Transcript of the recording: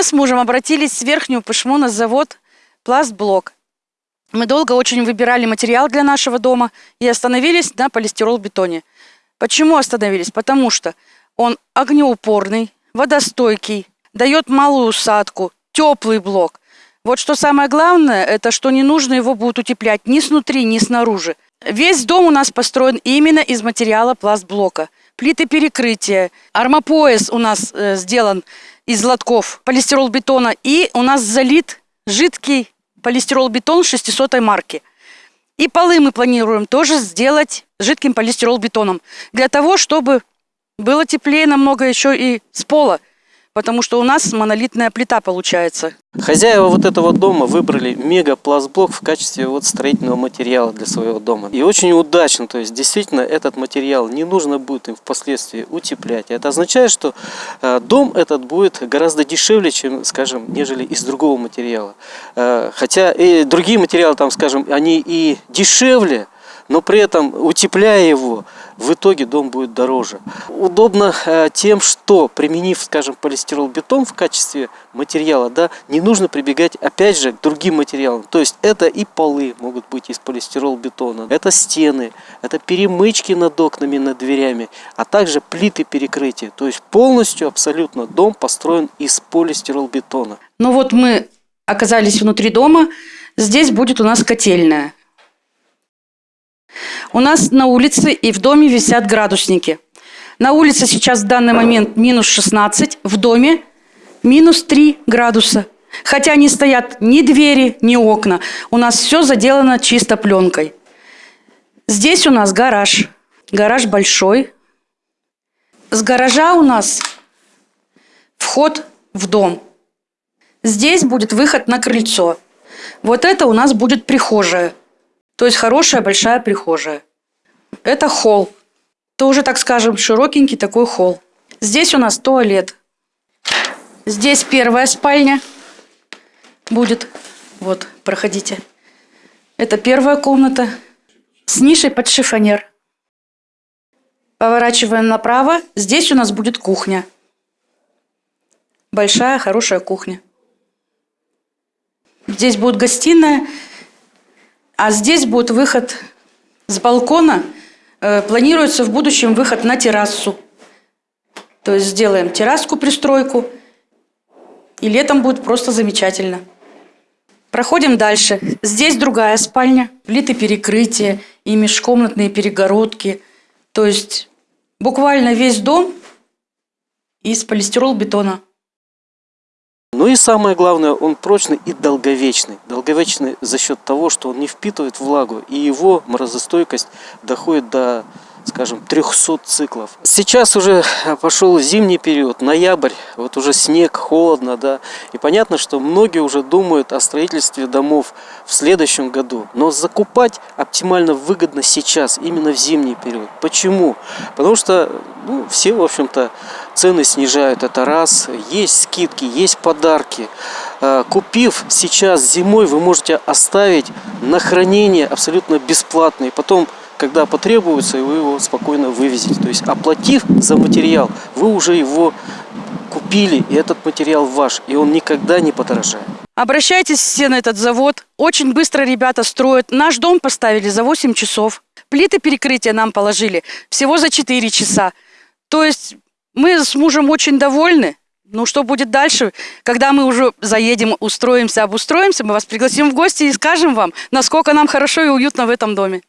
Мы с мужем обратились в Верхнюю Пышму на завод «Пластблок». Мы долго очень выбирали материал для нашего дома и остановились на полистирол-бетоне. Почему остановились? Потому что он огнеупорный, водостойкий, дает малую усадку, теплый блок. Вот что самое главное, это что не нужно его будет утеплять ни снутри, ни снаружи. Весь дом у нас построен именно из материала пластблока. Плиты перекрытия, армопояс у нас э, сделан из лотков полистирол-бетона. И у нас залит жидкий полистирол-бетон 600 марки. И полы мы планируем тоже сделать жидким полистирол-бетоном. Для того, чтобы было теплее намного еще и с пола потому что у нас монолитная плита получается. Хозяева вот этого дома выбрали мегапластблок в качестве вот строительного материала для своего дома. И очень удачно, то есть действительно этот материал не нужно будет им впоследствии утеплять. Это означает, что э, дом этот будет гораздо дешевле, чем, скажем, нежели из другого материала. Э, хотя и другие материалы, там, скажем, они и дешевле, но при этом утепляя его, в итоге дом будет дороже. Удобно э, тем, что применив, скажем, полистирол-бетон в качестве материала, да, не нужно прибегать опять же к другим материалам. То есть это и полы могут быть из полистирол-бетона, это стены, это перемычки над окнами, над дверями, а также плиты перекрытия. То есть полностью абсолютно дом построен из полистирол-бетона. Ну вот мы оказались внутри дома, здесь будет у нас котельная. У нас на улице и в доме висят градусники. На улице сейчас в данный момент минус 16, в доме минус 3 градуса. Хотя не стоят ни двери, ни окна. У нас все заделано чисто пленкой. Здесь у нас гараж. Гараж большой. С гаража у нас вход в дом. Здесь будет выход на крыльцо. Вот это у нас будет прихожая. То есть хорошая большая прихожая. Это холл. Тоже, так скажем, широкенький такой холл. Здесь у нас туалет. Здесь первая спальня будет. Вот, проходите. Это первая комната с нишей под шифонер. Поворачиваем направо. Здесь у нас будет кухня. Большая, хорошая кухня. Здесь будет гостиная а здесь будет выход с балкона. Э, планируется в будущем выход на террасу. То есть сделаем терраску, пристройку. И летом будет просто замечательно. Проходим дальше. Здесь другая спальня, плиты перекрытия и межкомнатные перегородки. То есть буквально весь дом из полистирол-бетона. Ну и самое главное, он прочный и долговечный. Долговечный за счет того, что он не впитывает влагу, и его морозостойкость доходит до скажем, 300 циклов. Сейчас уже пошел зимний период, ноябрь, вот уже снег, холодно, да, и понятно, что многие уже думают о строительстве домов в следующем году, но закупать оптимально выгодно сейчас, именно в зимний период. Почему? Потому что ну, все, в общем-то, цены снижают, это раз, есть скидки, есть подарки. А, купив сейчас зимой, вы можете оставить на хранение абсолютно бесплатно, и потом когда потребуется, и вы его спокойно вывезете. То есть оплатив за материал, вы уже его купили, и этот материал ваш, и он никогда не подорожает. Обращайтесь все на этот завод. Очень быстро ребята строят. Наш дом поставили за 8 часов. Плиты перекрытия нам положили всего за 4 часа. То есть мы с мужем очень довольны. Ну, что будет дальше? Когда мы уже заедем, устроимся, обустроимся, мы вас пригласим в гости и скажем вам, насколько нам хорошо и уютно в этом доме.